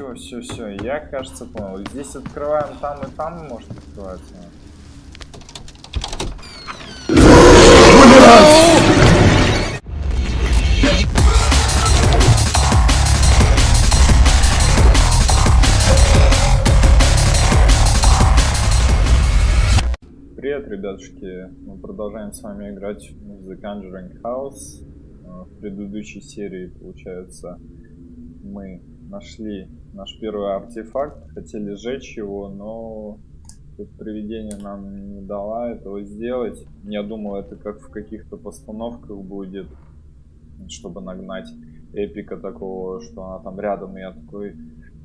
Все, все, все. Я, кажется, понял. Здесь открываем там и там может открываться. Привет, ребятушки! Мы продолжаем с вами играть в The Conjuring House. Э, в предыдущей серии, получается, мы нашли наш первый артефакт, хотели сжечь его, но тут привидение нам не дала этого сделать. Я думал, это как в каких-то постановках будет, чтобы нагнать эпика такого, что она там рядом, и я такой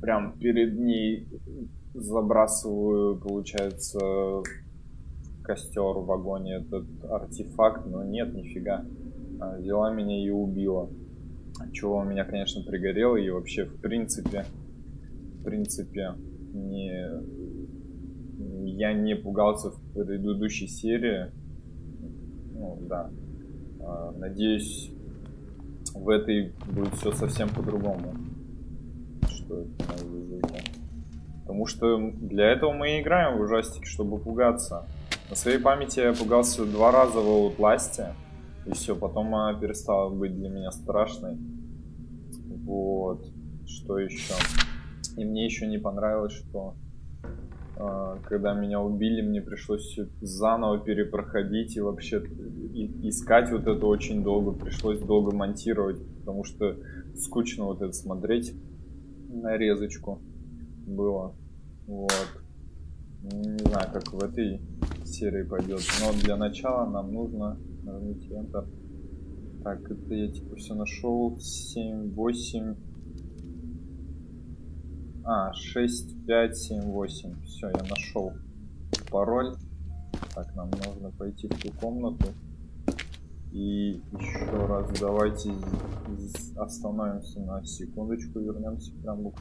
прям перед ней забрасываю, получается, костер в вагоне этот артефакт, но нет, нифига. Взяла меня и убила. Чего у меня, конечно, пригорело. И вообще, в принципе, в принципе, не... Я не пугался в предыдущей серии. Ну, да. А, надеюсь, в этой будет все совсем по-другому. Что это Потому что для этого мы и играем в ужастики, чтобы пугаться. На своей памяти я пугался два раза в Outlast. И все, потом она перестала быть для меня страшной. Вот. Что еще? И мне еще не понравилось, что э, когда меня убили, мне пришлось заново перепроходить и вообще и, искать вот это очень долго. Пришлось долго монтировать, потому что скучно вот это смотреть нарезочку было. Вот. Не знаю, как в этой серии пойдет. Но для начала нам нужно нажмите Enter. Так, это я типа все нашел. 7, 8. А, 6, 5, 7, 8. Все, я нашел пароль. Так, нам нужно пойти в ту комнату. И еще раз давайте остановимся на секундочку, вернемся прям.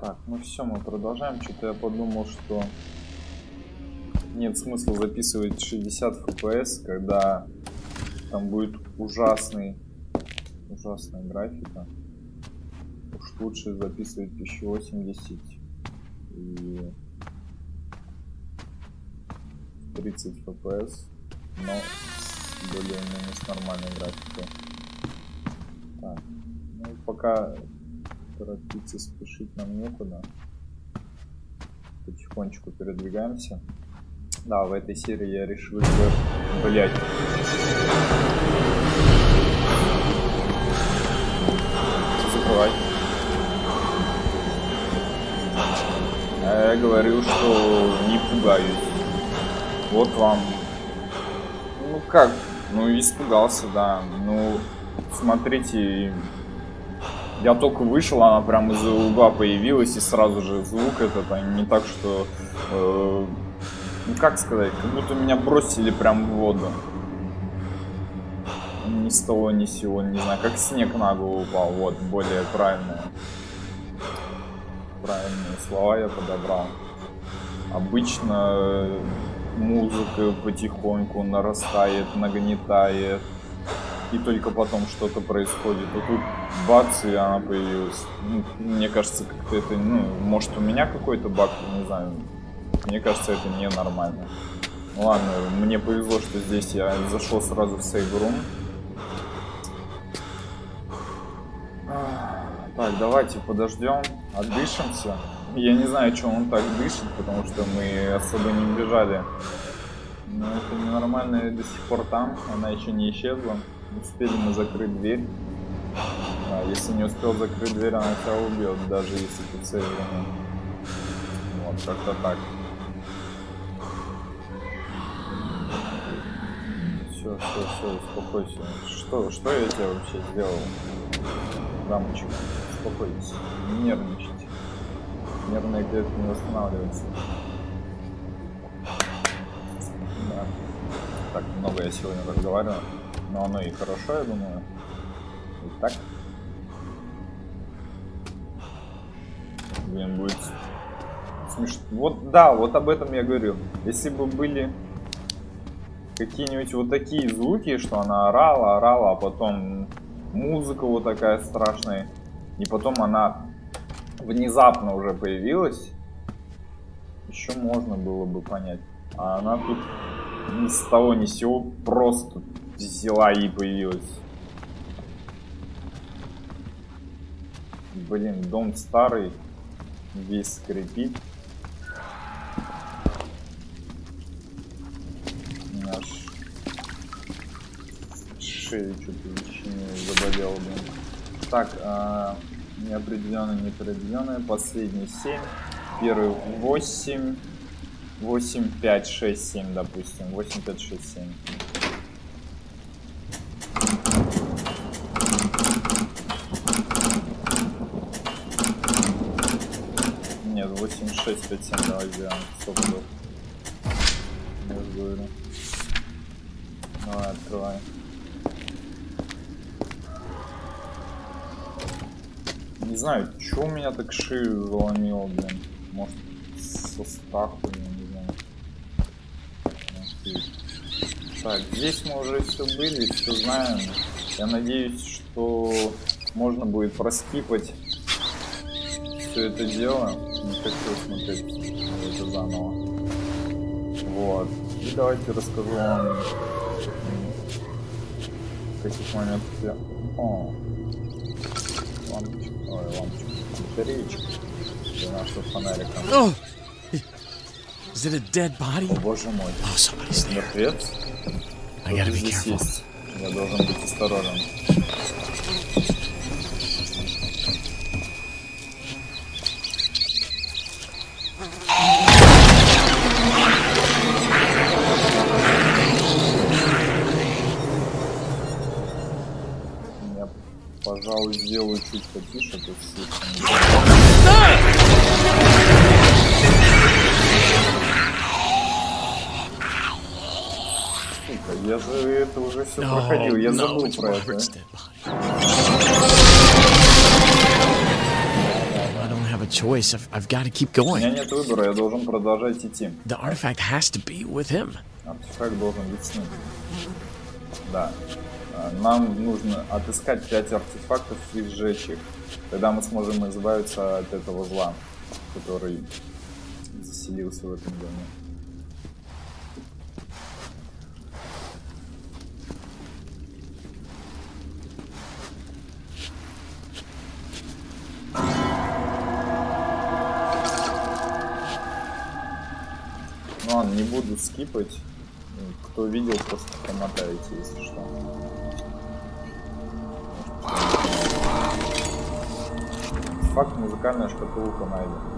Так, ну все, мы продолжаем. Что-то я подумал, что нет смысла записывать 60 FPS, когда там будет ужасный, ужасная графика. Уж лучше записывать 1080 и 30 FPS, но более-менее с нормальной графикой. Так, ну пока торопиться, спешить нам некуда. Потихонечку передвигаемся. Да, в этой серии я решил, что... Блять. Закрывай. А я говорил, что не пугаюсь. Вот вам. Ну как? Ну испугался, да. Ну, смотрите, я только вышел, она прям из-за угла появилась, и сразу же звук этот, а не так, что э, ну как сказать, как будто меня бросили прям в воду. Ни с того, ни сего, не знаю, как снег на голову упал. Вот, более правильное. Правильные слова я подобрал. Обычно музыка потихоньку нарастает, нагнетает. И только потом что-то происходит. А тут бац, и она появилась. Ну, мне кажется, как-то это, ну, может у меня какой-то баг, не знаю, мне кажется, это ненормально. Ну ладно, мне повезло, что здесь я зашел сразу в сейв-рум. Так, давайте подождем, отдышимся. Я не знаю, что он так дышит, потому что мы особо не бежали. Но это ненормально до сих пор там, она еще не исчезла. Успели мы закрыть дверь. А, если не успел закрыть дверь, она тебя убьет, даже если ты цель. Вот, как-то так. Все, все, все, успокойся. Что, что я тебе вообще сделал? Дамочек, успокойтесь, не нервничайте. Нервные клетки не восстанавливаются. Да. Так, много я сегодня разговариваю. Но оно и хорошо, я думаю. Итак. Блин, будет смешно. Вот да, вот об этом я говорю. Если бы были какие-нибудь вот такие звуки, что она орала, орала, а потом музыка вот такая страшная, и потом она внезапно уже появилась, еще можно было бы понять. А она тут ни с того ни с сего просто взяла и появилась. Блин, дом старый, весь скрипит. Шею что-то заболел, блин. Так, а, неопределенное, неопределенное. Последний 7. Первый 8. 8, 5, 6, 7, допустим. 8, 5, 6, 7. Нет, 8, 6, 5, 7 давай сделаем. Стоп, стоп. Я говорю. Давай, открывай. Не знаю, что у меня так шею заломило, блин. Может, со страху, я не знаю. Так, здесь мы уже все были, все знаем. Я надеюсь, что можно будет проскипать все это дело. Не хочу смотреть это заново. Вот. И давайте расскажу вам в каких моментах я... О, лампочка. Батареечка. Для нашего фонарика. Oh! Is it a dead body? О, боже мой. Oh, somebody's there. Мертвец? I gotta Кто be здесь careful. есть? Я должен быть осторожен. Пожалуй, сделаю чуть потише, тут слишком... Сука, я же это уже все No, проходил, я забыл про это. A choice. I've, I've got to keep У меня going. нет выбора, я должен продолжать идти. The artifact has to be with him. Артефакт должен быть с ним. Да. А, Нам нужно отыскать 5 артефактов и сжечь их. Тогда мы сможем избавиться от этого зла, который заселился в этом доме. Ну не буду скипать. Кто видел, просто промотаете, если что. Факт музыкальная шкатулка найдена.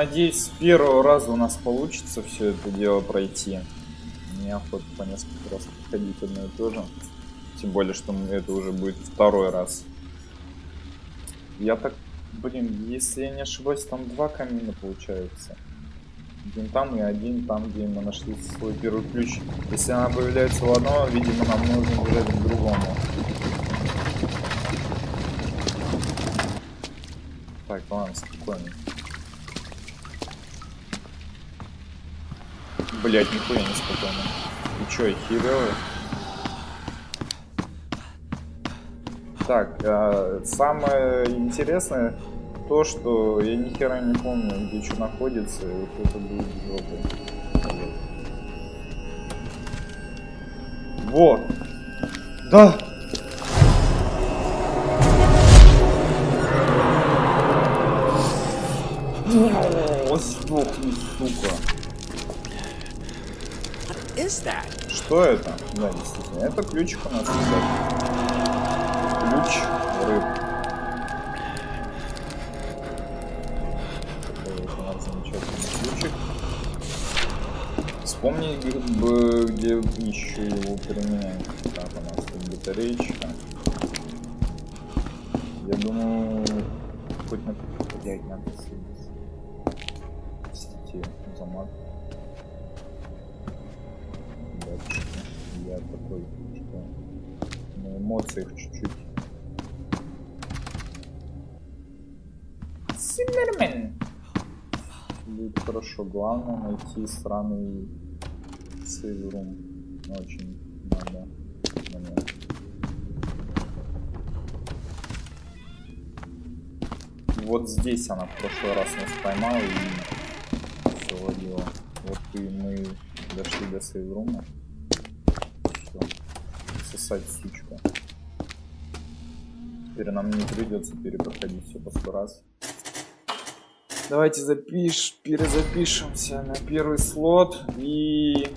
Надеюсь, с первого раза у нас получится все это дело пройти. Мне охота по несколько раз проходить одно и то же. Тем более, что это уже будет второй раз. Я так, блин, если я не ошибаюсь, там два камина получается. Один там и один там, где мы нашли свой первый ключ. Если она появляется в одном, видимо, нам нужно бежать к другому. Так, ладно, спокойно. Блять, нихуя не спокойно. И чё, херовый? Так, а, самое интересное то, что я ни хера не помню, где что находится, и вот это будет жопой. Вот. Да! О, сдохни, сука. Что это? Да, действительно. Это ключик у нас, ребят. Ключ рыб. Ключик. Вспомни, бы, где еще его применяем. Так, у нас тут батареечка. Я думаю, хоть на... Блять, надо съесть. Простите за мат. Батюшки. Я такой, что на эмоциях чуть-чуть. Симмермен. Будет хорошо. Главное найти сраный сейврум. Очень надо. Мне. Вот здесь она в прошлый раз нас поймала и до сейврума. Все. Сосать сучка. Теперь нам не придется перепроходить все по сто раз. Давайте запиш, перезапишемся на первый слот. И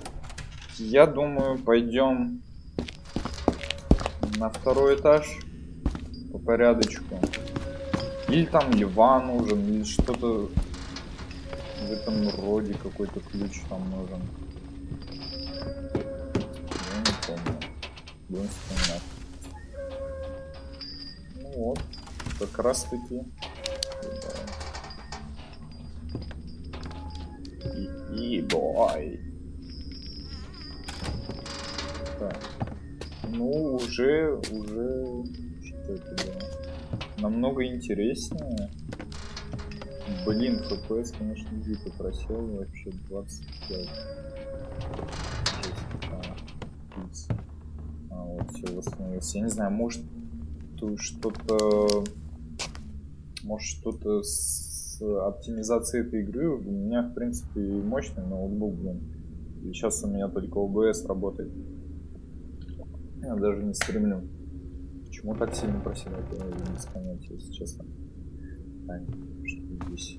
я думаю, пойдем на второй этаж по порядочку. Или там Ливан нужен, или что-то в этом роде какой-то ключ там нужен. Будем вспоминать. Ну вот, как раз таки. И, и бой. Так. Ну, уже, уже, что это было? намного интереснее. Блин, FPS, конечно, дико просел, вообще 25. Все восстановилось. Я не знаю, может что-то... Может что-то с оптимизацией этой игры. У меня, в принципе, мощный ноутбук, блин. И сейчас у меня только OBS работает. Я даже не стремлю. Почему так сильно проседает, я без понятия, если честно. Так, что здесь?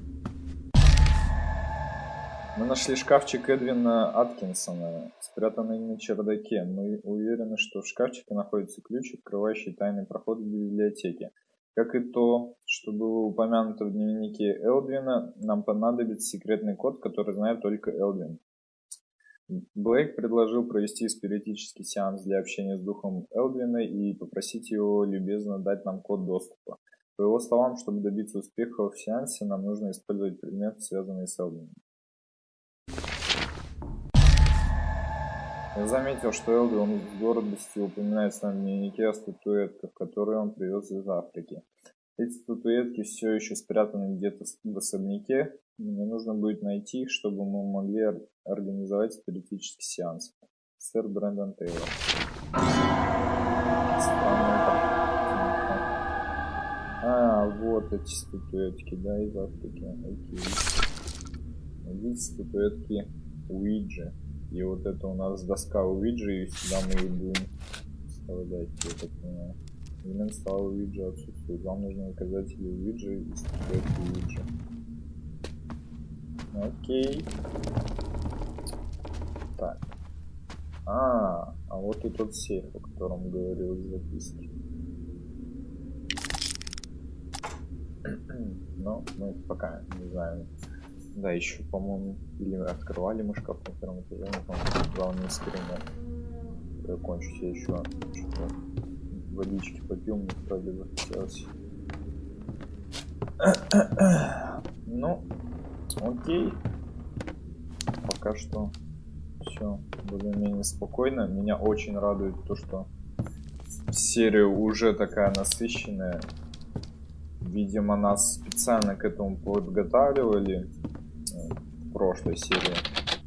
Мы нашли шкафчик Эдвина Аткинсона, спрятанный на чердаке. Мы уверены, что в шкафчике находится ключ, открывающий тайный проход в библиотеке. Как и то, что было упомянуто в дневнике Элдвина, нам понадобится секретный код, который знает только Элдвин. Блейк предложил провести спиритический сеанс для общения с духом Элдвина и попросить его любезно дать нам код доступа. По его словам, чтобы добиться успеха в сеансе, нам нужно использовать предмет, связанный с Элдвином. Я заметил, что Элдвин с гордостью упоминает в своем дневнике о которые он привез из Африки. Эти статуэтки все еще спрятаны где-то в особняке. Мне нужно будет найти их, чтобы мы могли организовать спиритический сеанс. Сэр Брэндон Тейлор. А, вот эти статуэтки, да, из Африки. Окей. Видите, статуэтки Уиджи. И вот это у нас доска Уиджи, и сюда мы и будем вставлять, я так понимаю. Элемент стала Уиджи отсутствует. Вам нужно указатели Уиджи и статуэтки Уиджи. Окей. Так. А, а вот и тот сейф, о котором говорил в. Но мы пока не знаем. Да, еще, по-моему, или открывали мы шкаф на первом этаже, не помню, главный скример. Я кончу себе еще что-то водички попил, мне правда захотелось. Ну, окей. Пока что все более-менее спокойно. Меня очень радует то, что серия уже такая насыщенная. Видимо, нас специально к этому подготавливали прошлой серии.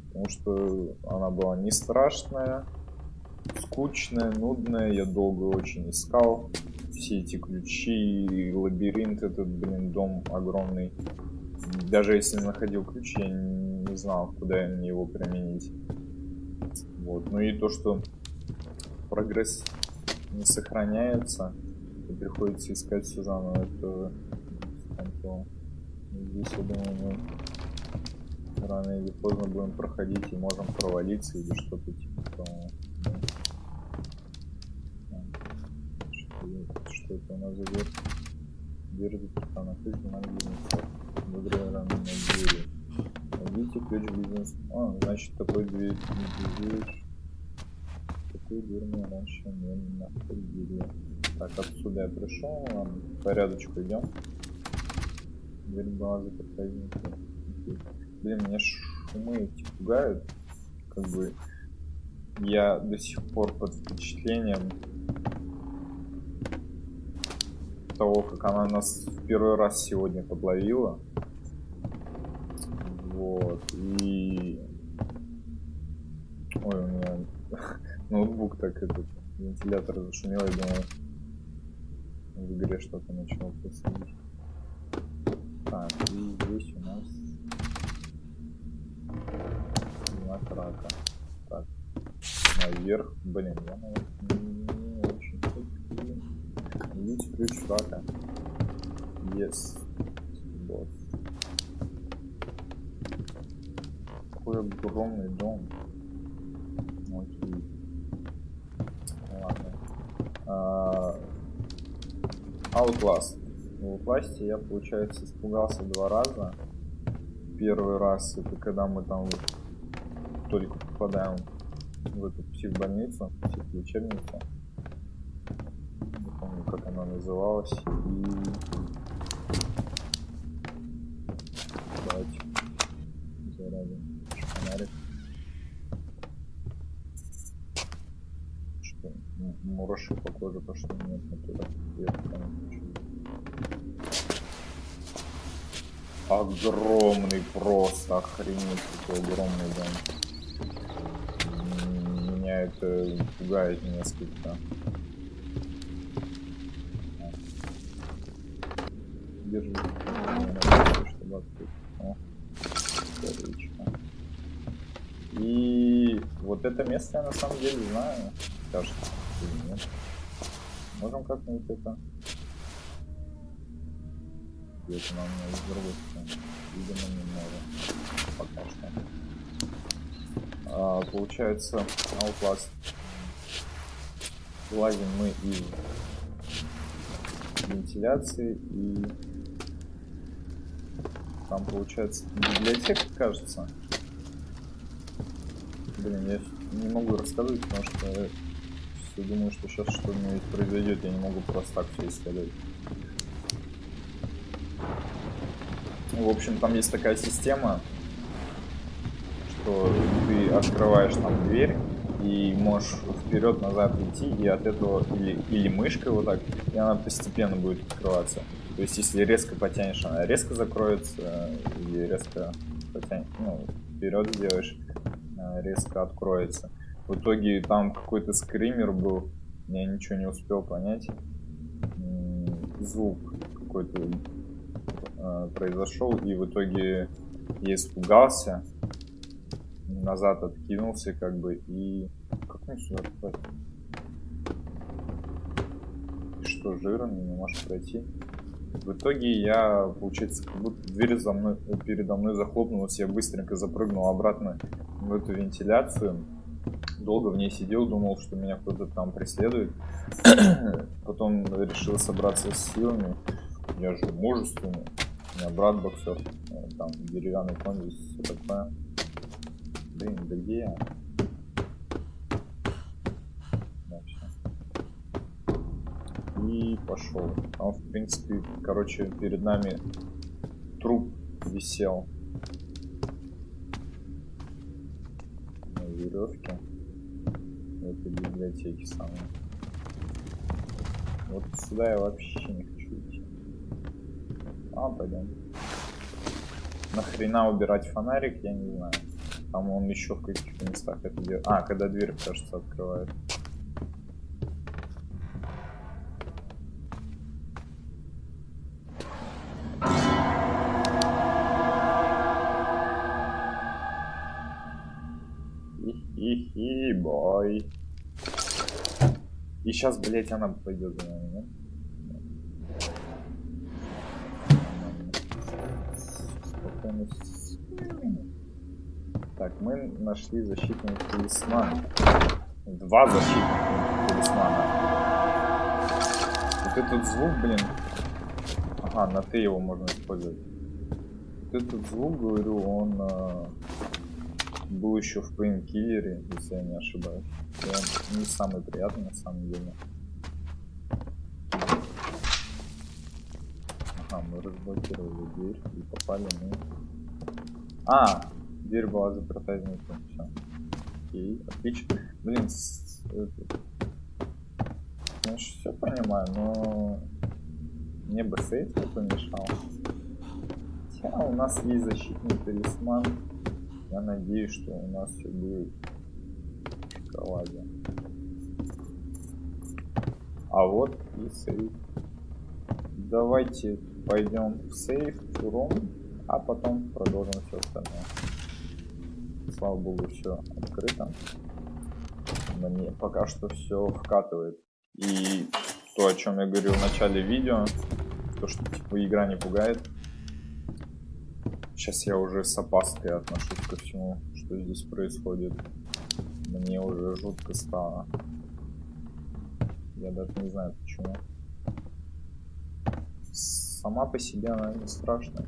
Потому что она была не страшная, скучная, нудная. Я долго очень искал все эти ключи, лабиринт этот, блин, дом огромный. Даже если находил ключ, я не знал, куда мне его применить. Вот. Ну и то, что прогресс не сохраняется, и приходится искать все заново, это. Здесь, я думаю, мы рано или поздно будем проходить и можем провалиться или что-то типа того. Что, что это у нас за дверь? Дверь заперта ключ, на бизнес. Выиграли на двери. Найдите ключ бизнес. А, значит такой дверь, дверь. Такую дверь мы раньше не находили. Так, отсюда я пришел, ладно, порядочку идем. Дверь была заперта изнутри. Блин, меня шумы эти пугают. Как бы я до сих пор под впечатлением того, как она нас в первый раз сегодня подловила. Вот. И... Ой, у меня ноутбук так этот вентилятор зашумел, я думаю, в игре что-то начало происходить. Так, и здесь у нас знак рака. Так, наверх. Блин, я наверх не очень хочу. Видите ключ рака. Yes. Босс. Какой огромный дом. Окей. Ладно. А, Outlast. В Outlast я, получается, испугался два раза. Первый раз это когда мы там вот только попадаем в эту психбольницу, психлечебницу. Не помню, как она называлась. И... Давайте зарядим фонарик. Что? Мураши по коже пошли нет оттуда. Огромный просто, охренеть, какой огромный дом меня это пугает несколько. Держи. И вот это место я на самом деле знаю. Кажется, нет. Можем как-нибудь это... Где-то нам стороны. Видимо, не можем. Пока что получается Outlast. Лазим мы из вентиляции и там получается библиотека кажется. Блин я не могу рассказывать потому что все думаю что сейчас что-нибудь произойдет я не могу просто так все исследовать в общем там есть такая система что открываешь там дверь и можешь вперед-назад идти, и от этого или, или мышкой вот так, и она постепенно будет открываться. То есть, если резко потянешь, она резко закроется, или резко потянешь, ну, вперед сделаешь, резко откроется. В итоге там какой-то скример был, я ничего не успел понять. Звук какой-то э, произошел, и в итоге я испугался, назад откинулся, как бы, и... Как мне сюда попасть? Что, жирный, не можешь пройти? В итоге я, получается, как будто дверь за мной, передо мной захлопнулась, я быстренько запрыгнул обратно в эту вентиляцию. Долго в ней сидел, думал, что меня кто-то там преследует. Потом решил собраться с силами. Я же мужественный. У меня брат боксер. Э, там деревянный конь все такое. Блин, да где я? И пошел. Там, в принципе, короче, перед нами труп висел на веревке в этой библиотеке самой. Вот сюда я вообще не хочу идти. А, пойдем. Нахрена убирать фонарик, я не знаю. Там он еще в каких-то местах это делает. А, когда дверь, кажется, открывает. Хи-хи-хи, бой. И сейчас, блять, она пойдет за нами, нет? Спокойно. Так, мы нашли защитный талисман. Два защитных талисмана. Вот этот звук, блин. Ага, на ты его можно использовать. Вот этот звук, говорю, он э, был еще в Painkiller, если я не ошибаюсь. И он не самый приятный на самом деле. Ага, мы разблокировали дверь и попали мы. А, дверь была заперта изнутри. Все. Окей, отлично. Блин, это... Конечно, все понимаю, но мне бы сейф не помешал. Хотя у нас есть защитный талисман. Я надеюсь, что у нас все будет в шоколаде. А вот и сейф. Давайте пойдем в сейф, в рум, а потом продолжим все остальное. Слава богу, все открыто. Мне пока что все вкатывает. И то, о чем я говорил в начале видео, то, что типа игра не пугает. Сейчас я уже с опаской отношусь ко всему, что здесь происходит. Мне уже жутко стало. Я даже не знаю почему. Сама по себе она не страшная.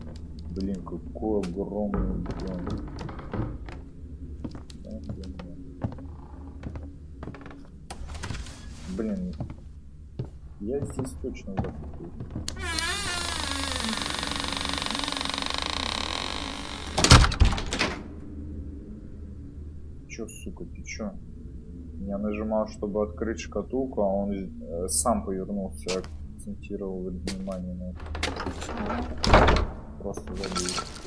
Блин, какой огромный дом. Блин, я здесь точно запутаюсь. Чё, сука, ты чё? Я нажимал, чтобы открыть шкатулку, а он э, сам повернулся, акцентировал внимание на это. Просто забыл.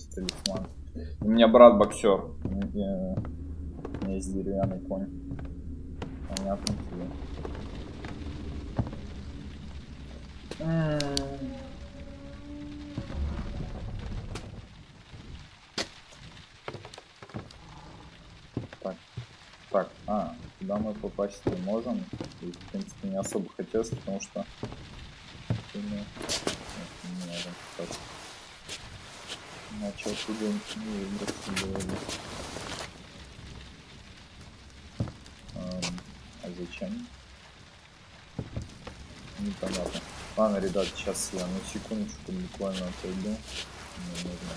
Из талисман. У меня брат боксер. У меня есть деревянный конь. Понятно тебе. Так, так, а, туда мы попасть не можем. И, в принципе, не особо хотелось, потому что... мы- Нет, не можем попасть. Бы. Эм, а зачем? Непонятно. Ладно, ребят, сейчас я на секундочку буквально отойду. Нужно.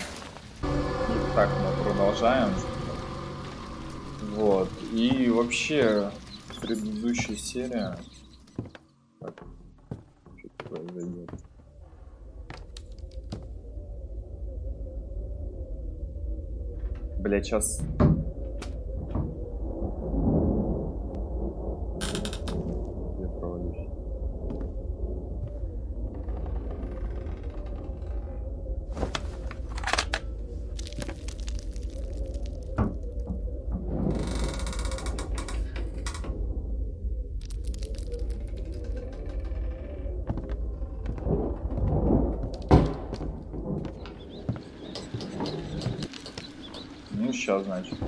Итак, мы продолжаем. Вот. И вообще, предыдущая серия... Так, что произойдет? Бля, сейчас... Я провалюсь. сейчас, значит.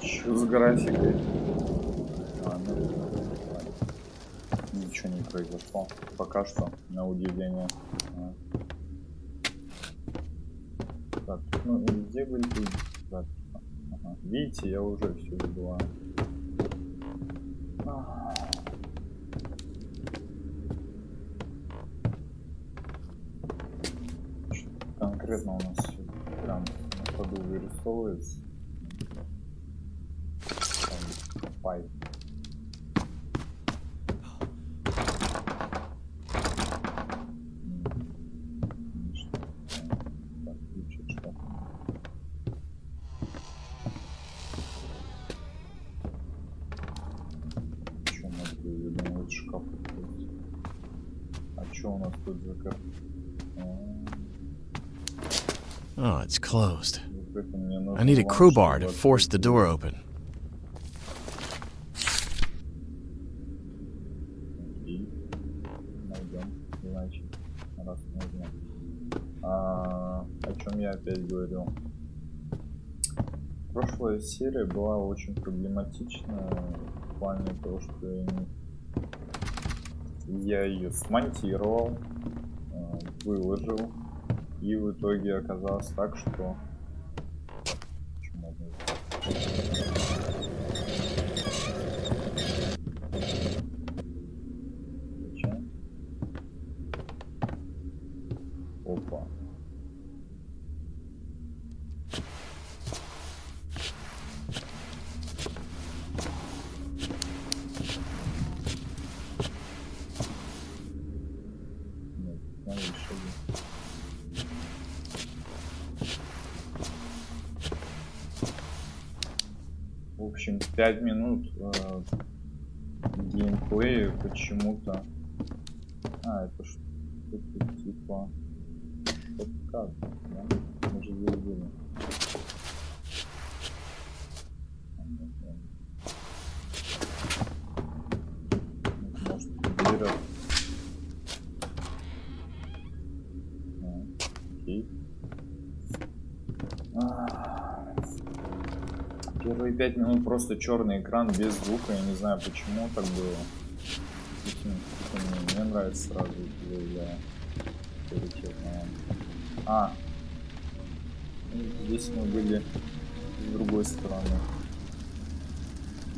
Чё с графикой? А, ну. Ничего не произошло. Пока что, на удивление. А. Так, ну где были записи? Ага. Видите, я уже все забываю. fight. Oh, it's closed. I need a crowbar to force the door open. Серия была очень проблематичная в плане того, что я, не- я ее смонтировал, э, выложил, и в итоге оказалось так, что... Чё можно сделать? Зачем? Опа. Нет, надо еще В общем, 5 минут э, геймплея почему-то. А, это что-то типа подкат, да? Мы же А, Окей. А, Первые пять минут просто черный экран без звука. Я не знаю почему так было. Мне, мне нравится сразу заявляю. Приоритетно. А. Здесь мы были с другой стороны.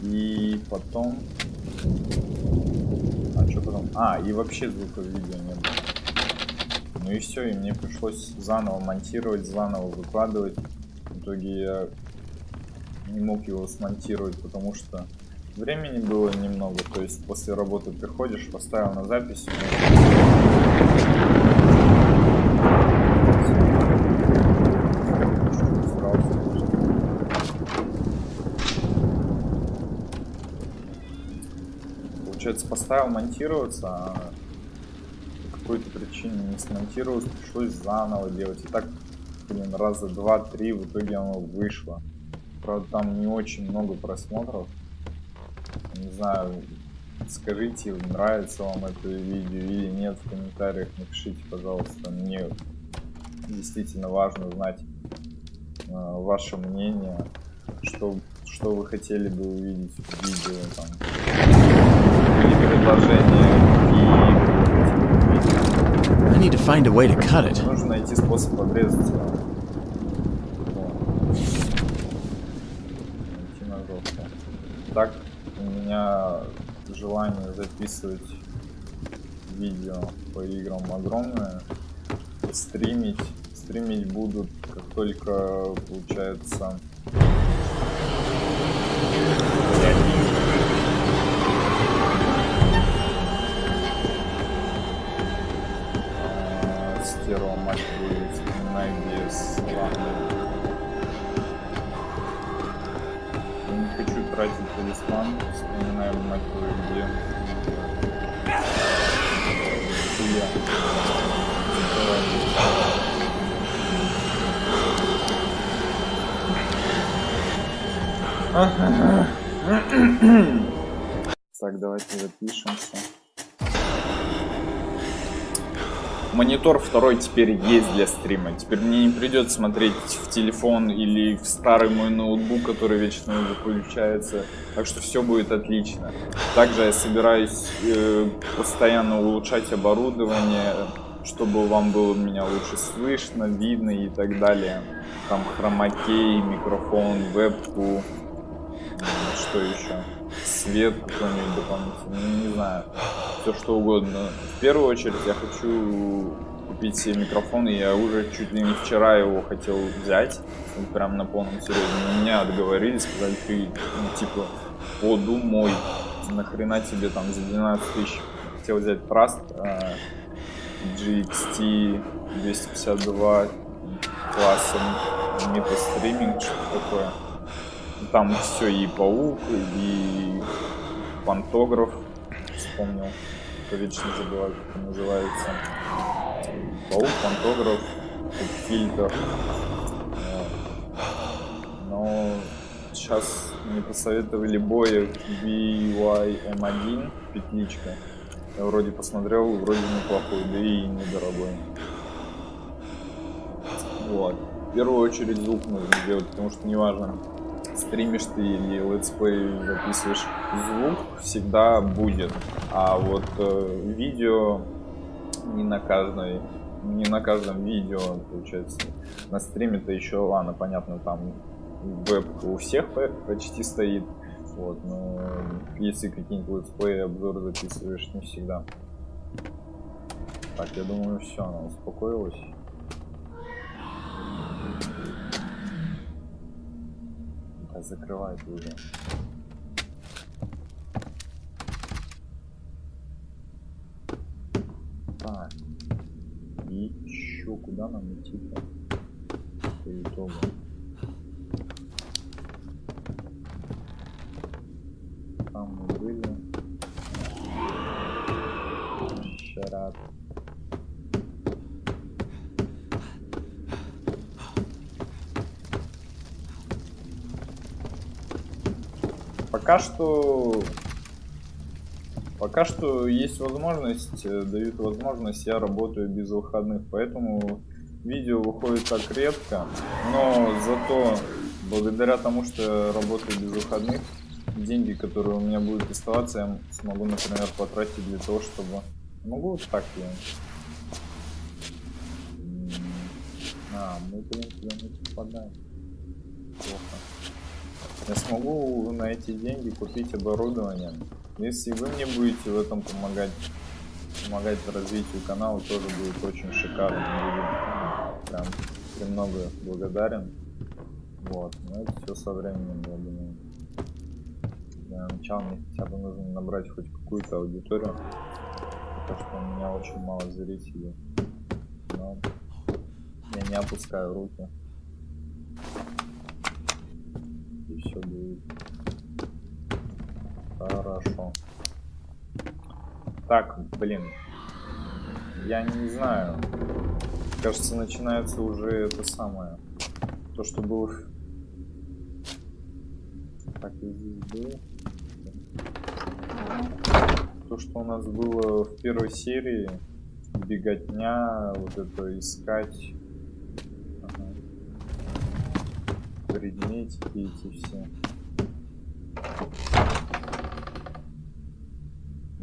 И потом... А что потом? А, и вообще звука видео не было. Ну и все, и мне пришлось заново монтировать, заново выкладывать. В итоге я не мог его смонтировать, потому что времени было немного. То есть после работы приходишь, поставил на запись. Получается, поставил монтироваться, а по какой-то причине не смонтировалось, пришлось заново делать. И так, блин, раза два-три в итоге оно вышло. Правда, там не очень много просмотров. Не знаю, скажите, нравится вам это видео или нет в комментариях. Напишите, пожалуйста. Мне действительно важно знать э, ваше мнение, что, что вы хотели бы увидеть в видео. Там. Или предложения, какие вы хотели бы увидеть. I need to find a way to cut it. Нужно найти способ обрезать его. Вот. Найти ножовку. Так у меня желание записывать видео по играм огромное. Стримить. Стримить будут, как только получается. А, Стерва, мать твою, вспоминай без ладно. Тратить талисман, вспоминаю, мать твою, где. Хуя. Так, давайте запишемся. Монитор второй теперь есть для стрима. Теперь мне не придется смотреть в телефон или в старый мой ноутбук, который вечно выключается. Так что все будет отлично. Также я собираюсь э, постоянно улучшать оборудование, чтобы вам было меня лучше слышно, видно и так далее. Там хромакей, микрофон, вебку, что еще? Свет какой-нибудь дополнительный, ну, не знаю, все что угодно. В первую очередь я хочу купить себе микрофон, и я уже чуть ли не вчера его хотел взять, прям на полном серьезе. Но меня отговорили, сказали, ты, ну, типа, подумай, нахрена тебе там за 12 тысяч хотел взять Trust, а, GXT 252 классом метастриминг, что такое. Там все и паук, и пантограф, вспомнил, кто вечно забываю, как это называется. Паук, пантограф, фильтр. Но сейчас мне посоветовали Boya BY-M1, петличка. Я вроде посмотрел, вроде неплохой, да и недорогой. Вот. В первую очередь звук нужно сделать, потому что неважно, стримишь ты или летсплей записываешь, звук всегда будет. А вот э, видео не на каждой не на каждом видео, получается. На стриме-то еще, ладно, понятно, там веб у всех почти стоит. Вот, но если какие-нибудь летсплей обзоры записываешь, не всегда. Так, я думаю, все, она успокоилась. Да, закрывает уже. Так. И еще куда нам идти-то? По итогу. Пока что... Пока что есть возможность, э, дают возможность, я работаю без выходных, поэтому видео выходит так редко, но зато благодаря тому, что я работаю без выходных, деньги, которые у меня будут оставаться, я смогу, например, потратить для того, чтобы... Могу вот так я... А, мы, блин, не попадаем. Плохо. Я смогу на эти деньги купить оборудование. Если вы мне будете в этом помогать, помогать развитию канала, тоже будет очень шикарно. Прям премного благодарен. Вот, но это все со временем, я думаю для начала мне хотя бы нужно набрать хоть какую-то аудиторию. Потому что у меня очень мало зрителей. Но я не опускаю руки. И все будет хорошо. Так, блин. Я не знаю. Кажется, начинается уже это самое. То, что было... Так, я здесь был то, что у нас было в первой серии, беготня, вот это искать ага. предметики эти все.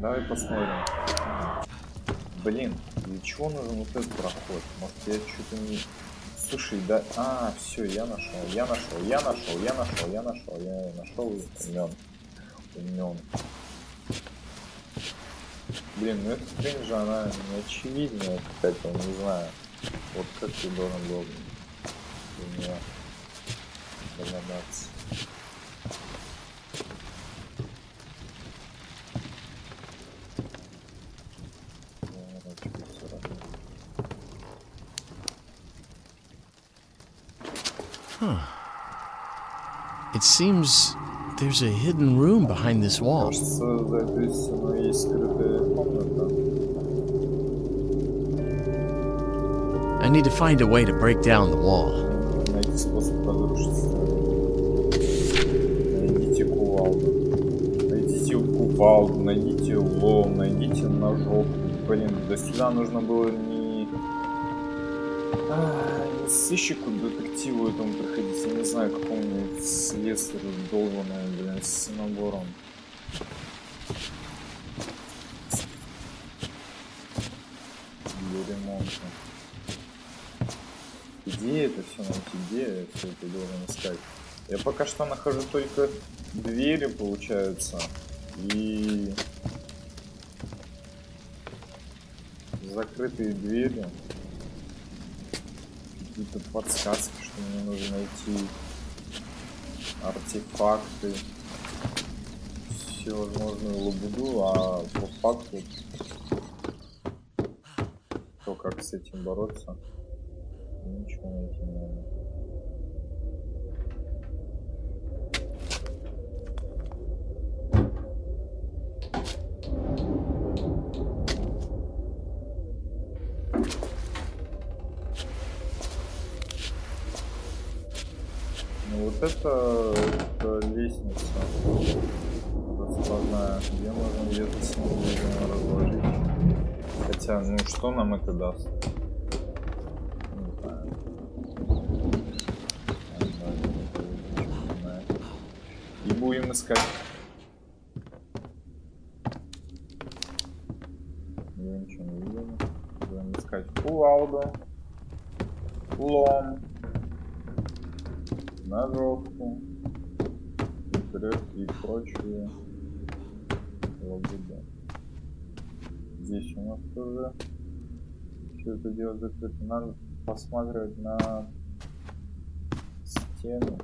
Давай посмотрим. Блин, для чего нужен вот этот проход? Может я что-то не... Слушай, да... А, все, я нашел, я нашел, я нашел, я нашел, я нашел, я нашел умен. Умен. Блин, ну эта хрень же, она не очевидная какая-то, не знаю. Вот как ты должен был для нее догадаться. Huh. It seems there's a hidden room behind this wall. I need to find a way to break down the wall. Найдите кувалду. Найдите кувалду, найдите лом, найдите ножок. Блин, до сюда нужно было не А, сыщику, детективу этому приходить. Я не знаю, какому слесарю долбаному, блин, с набором. Для ремонта. Где это все найти? Где все это должен искать? Я пока что нахожу только двери, получается. И закрытые двери. Какие-то подсказки, что мне нужно найти артефакты. Всевозможную лабуду, а по факту то, как с этим бороться, ничего найти не надо. Ну вот это, это лестница раскладная, где можно видимо, разложить. Хотя, ну что нам это даст? И будем искать. Я ничего не видел. Будем искать кувалду, лом, ножовку, и прочие лабуды. Здесь у нас тоже все это дело закрыто. Надо посмотреть на стену.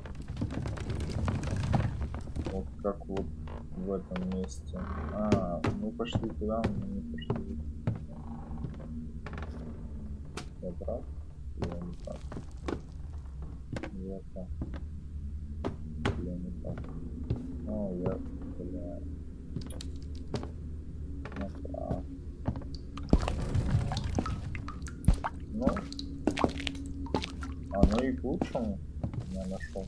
Вот как вот в этом месте. А, мы пошли туда, мы не пошли. Прав? Я не прав. Я так. Я не прав. О, я, бля. Я прав. Ну, оно и к лучшему я нашел.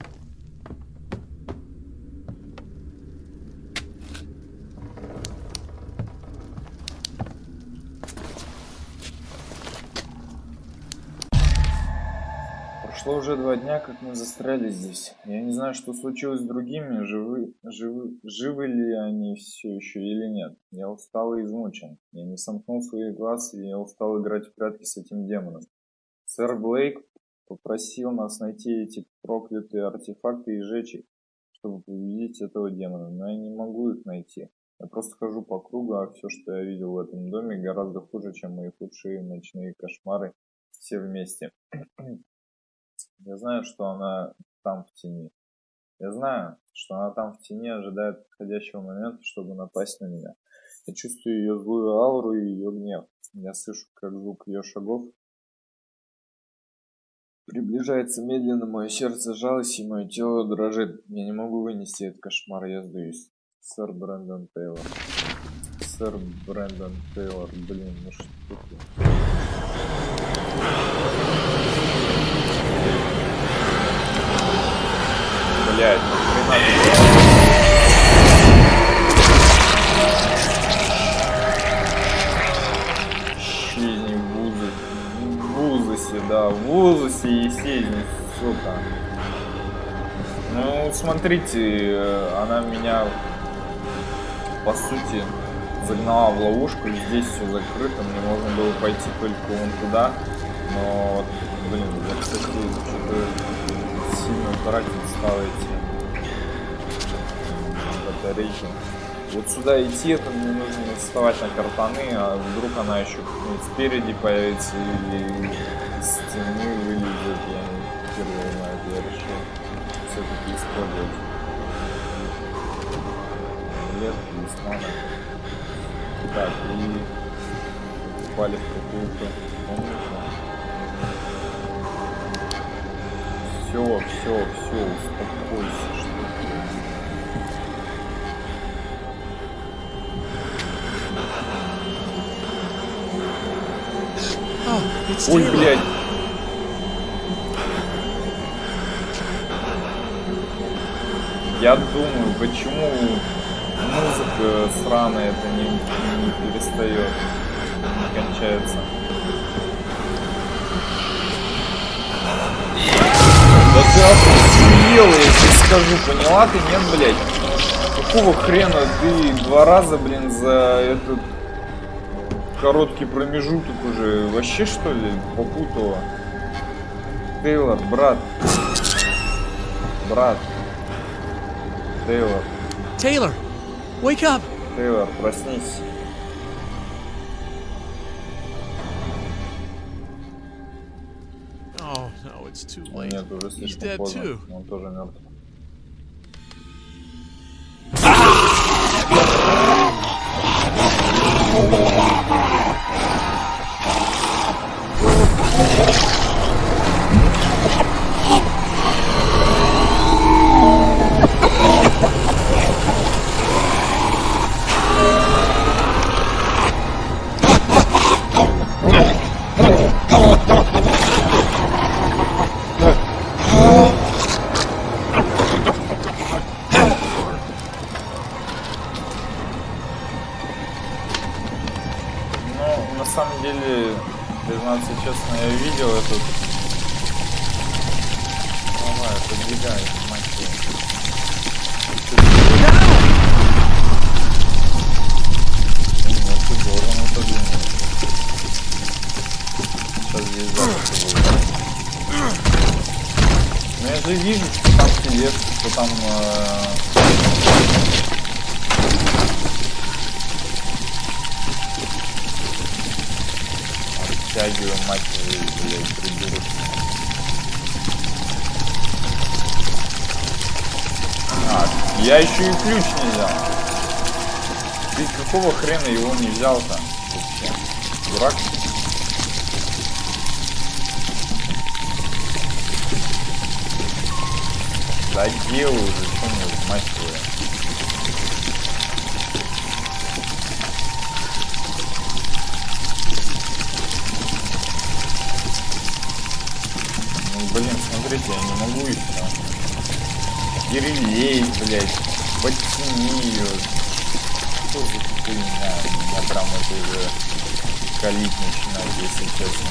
Прошло уже два дня, как мы застряли здесь. Я не знаю, что случилось с другими, живы, живы, живы ли они все еще или нет. Я устал и измучен. Я не сомкнул своих глаз, и я устал играть в прятки с этим демоном. Сэр Блейк попросил нас найти эти проклятые артефакты и сжечь их, чтобы победить этого демона, но я не могу их найти. Я просто хожу по кругу, а все, что я видел в этом доме, гораздо хуже, чем мои худшие ночные кошмары все вместе. Я знаю, что она там в тени. Я знаю, что она там в тени ожидает подходящего момента, чтобы напасть на меня. Я чувствую ее злую ауру и ее гнев. Я слышу, как звук ее шагов приближается медленно, мое сердце жалось и мое тело дрожит. Я не могу вынести этот кошмар, я сдаюсь. Сэр Брэндон Тейлор. Сэр Брэндон Тейлор, блин, ну что ты? Ну хрена Исчезни в вузы. В вузосе, да, в вузосе и исчезни, сука. Ну, смотрите, э, она меня, по сути, загнала в ловушку. Здесь все закрыто, мне можно было пойти только вон туда. Но, блин, я, кстати, что-то тратить стал эти батарейки. Вот сюда идти, это мне нужно вставать на картаны, а вдруг она еще спереди появится или из стены вылезет, я не первый знаю, я решил все-таки использовать лет талисмана. Так, и попали в какую-то комнату. Все, все, все, успокойся, что ты. It's Ой, блядь. Я думаю, почему музыка сраная это не, не перестает, не кончается. Охуела, я тебе скажу, поняла ты, нет, блядь? Какого хрена ты два раза, блин, за этот короткий промежуток уже вообще что ли попутала? Тейлор, брат. Брат. Тейлор, Taylor, wake up! Тейлор, проснись. No, it's too О, late. Нет, уже He's слишком dead поздно. too. Он тоже мертв. Какого хрена его не взял-то? Дурак? Да делай уже, что мне, мать твою. Ну, блин, смотрите, я не могу еще. Перелей, блядь. Подтяни ее. Что за хуйня? Меня прям это уже калить начинает, если честно.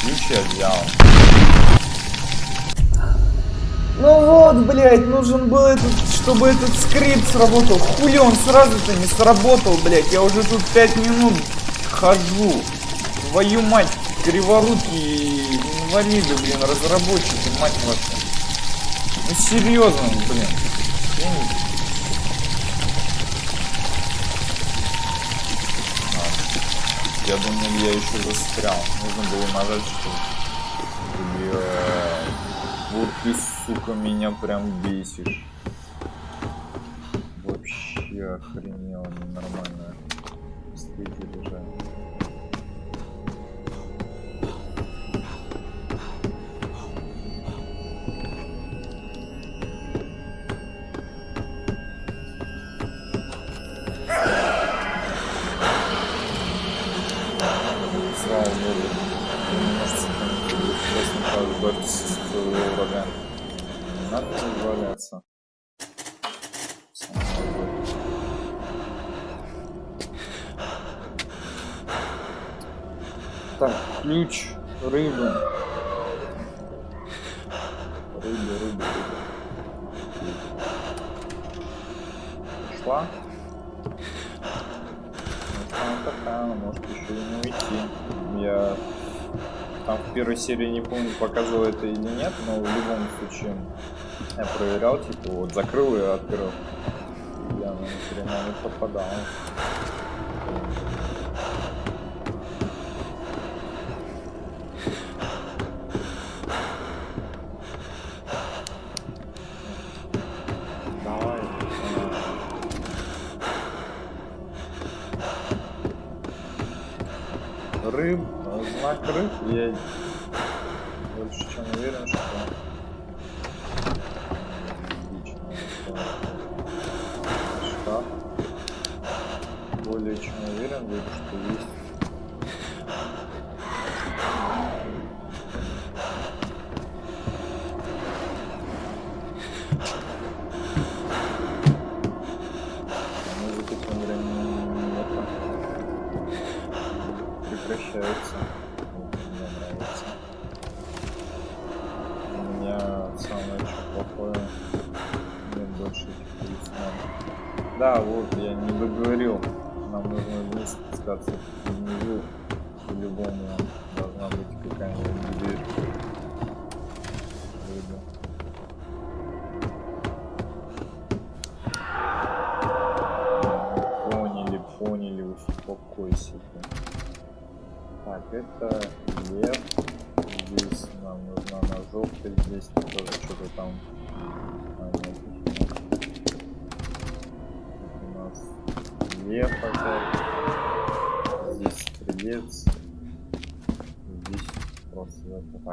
Ключ я взял. Ну вот, блядь, нужен был этот, чтобы этот скрипт сработал. Хули он сразу-то не сработал, блядь. Я уже тут пять минут хожу. Твою мать, криворуки инвалиды, блин, разработчики, мать вашу. Ну серьезно, блин. Я не- Я думал, я еще застрял. Нужно было нажать, что... Блядь. Вот ты, сука, меня прям бесишь. Вообще охренело, ненормально. Не надо валяться. Так, ключ. Рыба, рыба, рыба. Пошла? Ну, она такая, она может еще и не уйти. Я там в первой серии не помню, показывал это или нет, но в любом случае я проверял, типа вот закрыл и открыл. Она ни хрена не пацаны. рыб, э, знак рыб, я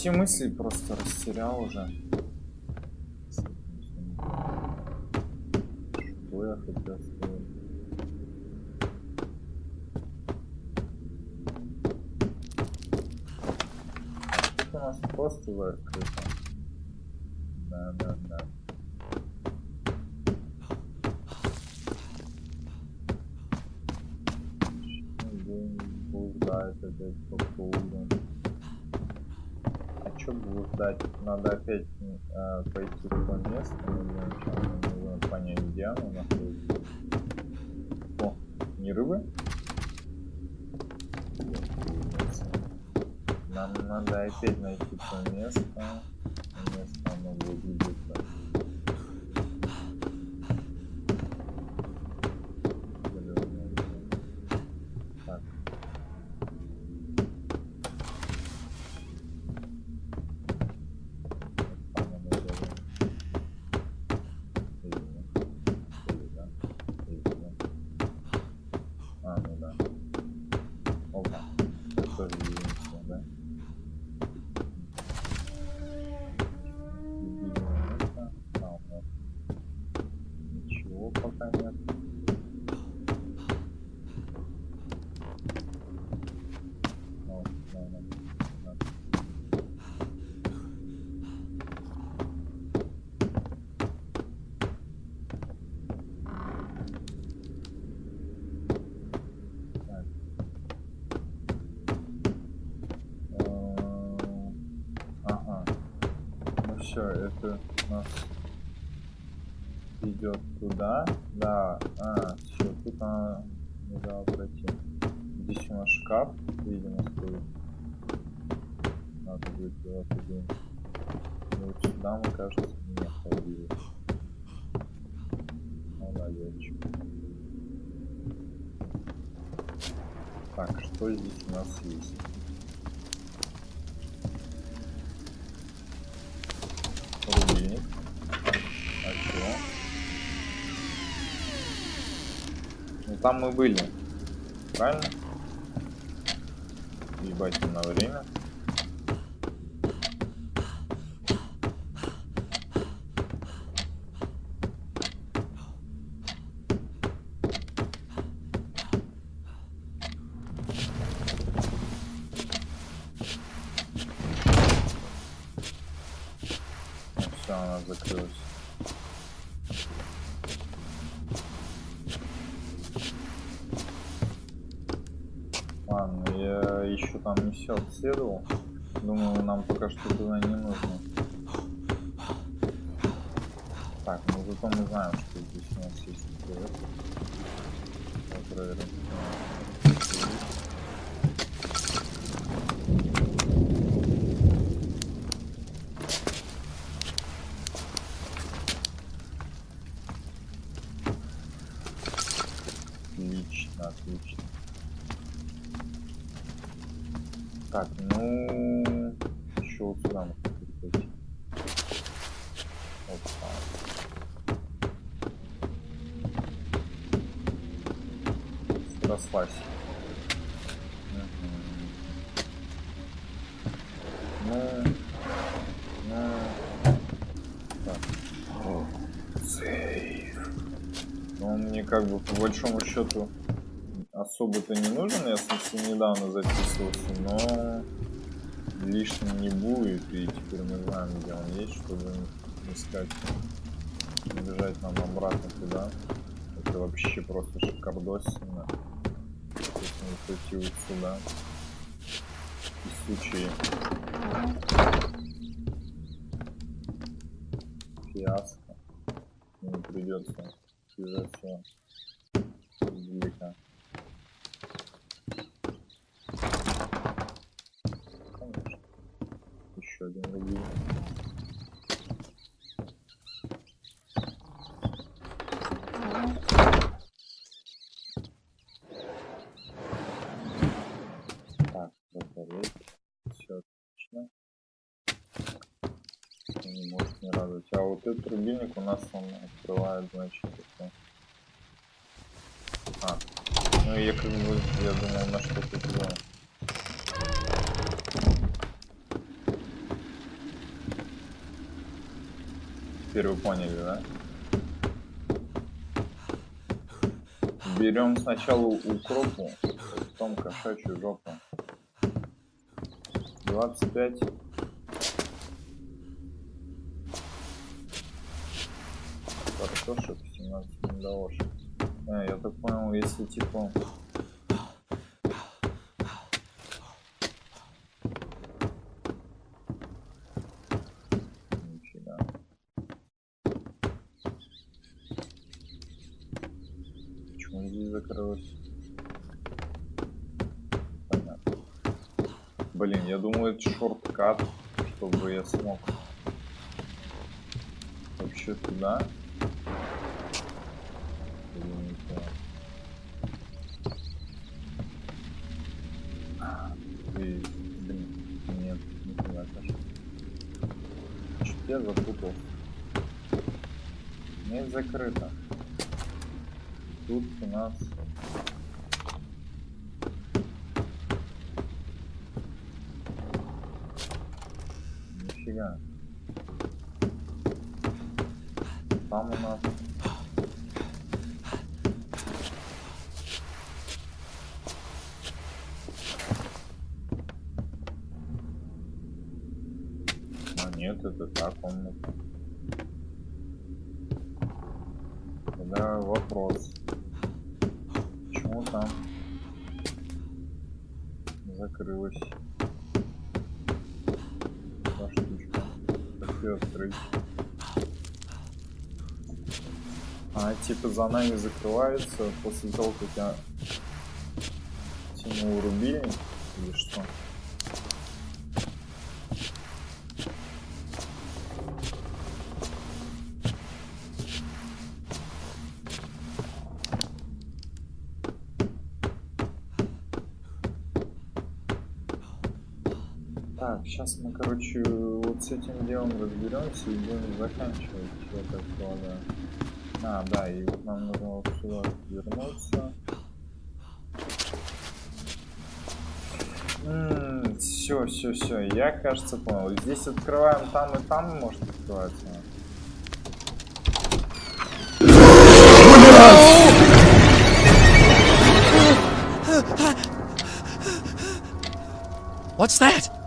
все мысли просто растерял уже. опять э, пойти в то место, ну, наверное, нужно понять, где оно находится. О, не рыбы? Нам надо опять найти то место. Место оно выглядит так. все это у нас идет туда. там мы были. Правильно? Ебать на время. исследовал. Думаю, нам пока что Мгм. Ну, ну, так. Сейф. Ну, он мне как бы по большому счету особо-то не нужен, я, собственно, недавно записывался, но лишним не будет, и теперь мы знаем, где он есть, чтобы искать, бежать нам обратно туда. Это вообще просто шикардосина. Вот сюда. И в случае фиаско не придется связаться издалека. Конечно. Еще один рубин. Так, батарейки. Все отлично. Это не может не радовать. А вот этот рубильник у нас он открывает, значит, это... А, ну я как бы, я думал на что-то туда. Теперь вы поняли, да? Берем сначала укропу, потом кошачью жопу. 25. Картошек, 17 недоложек. А, я так понял, если типа... Почему здесь закрылось? Понятно. Блин, я думаю, это шорткат, чтобы я смог вообще туда. 12. Нифига. Там у нас... А нет, это так он... Открыть? А, типа за нами закрывается после того, как я тянул рубильник или что? Так, сейчас мы, короче, вот с этим делом разберемся и будем заканчивать, я так полагаю. А, да, и вот нам нужно вот сюда вернуться. Все, все, все, я, кажется, понял. Здесь открываем там и там может открываться. What's that?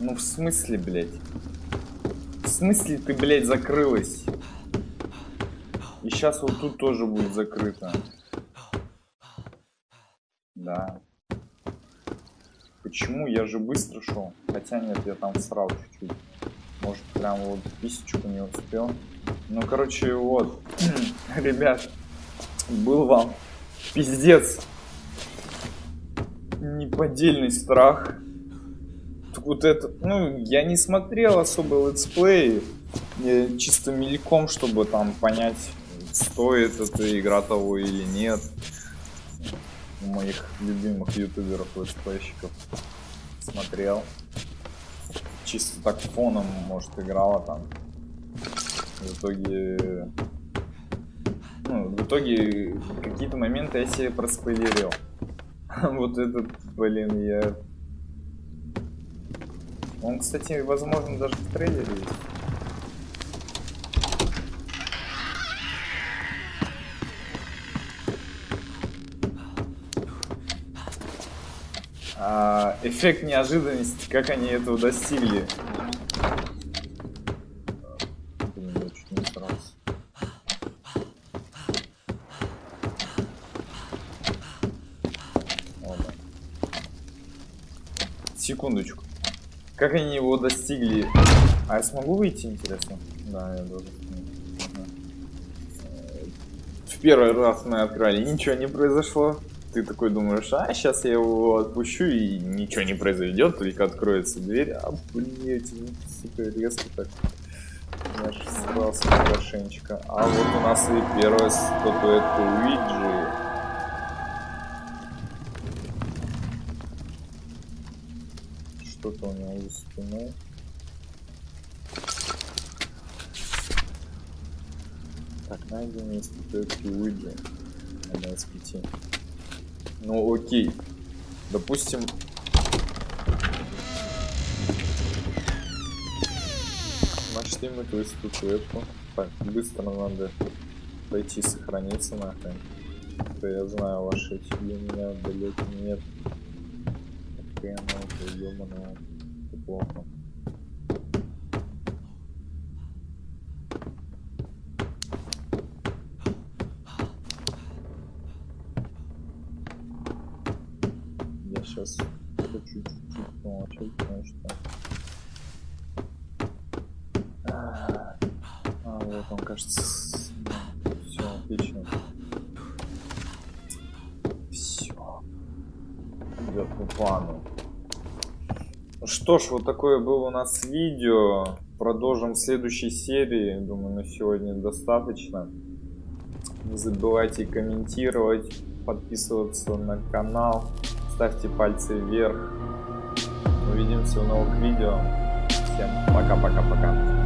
Ну в смысле, блядь? В смысле ты, блядь, закрылась? И сейчас вот тут тоже будет закрыто. Да. Почему? Я же быстро шел. Хотя нет, я там срал чуть-чуть. Может, прям вот писечку не успел. Ну, короче, вот. Ребят, был вам пиздец. Неподдельный страх. Так вот это... Ну, я не смотрел особо летсплей. Чисто мельком, чтобы там понять, стоит эта игра того или нет у моих любимых ютуберов летсплейщиков смотрел. Чисто так фоном, может, играла там. В итоге... Ну, в итоге какие-то моменты я себе проспойлерил. вот этот, блин, я... Он, кстати, возможно, даже в трейлере есть. а, эффект неожиданности, как они этого достигли. Секундочку. Как они его достигли? А я смогу выйти, интересно? Да, я должен. В первый раз мы открыли, ничего не произошло ты такой думаешь, а сейчас я его отпущу и ничего не произойдет, только откроется дверь, а ну, сука, резко так. Же срался хорошенечко. А вот у нас и первая статуэтка Уиджи. Что-то у него за спиной. Так, найденные статуэтки Уиджи. Одна из пяти. Ну окей. Допустим... Нашли мы ту статуэтку. Так, быстро надо пойти сохраниться нахрен. Я знаю ваши эти меня далеко нет. Хрена, это ёбаного. Это плохо. сейчас что ж, вот такое было у нас видео. Продолжим в следующей серии. Думаю, на сегодня достаточно. Не забывайте комментировать, подписываться на канал ставьте пальцы вверх. Увидимся в новых видео. Всем пока-пока-пока.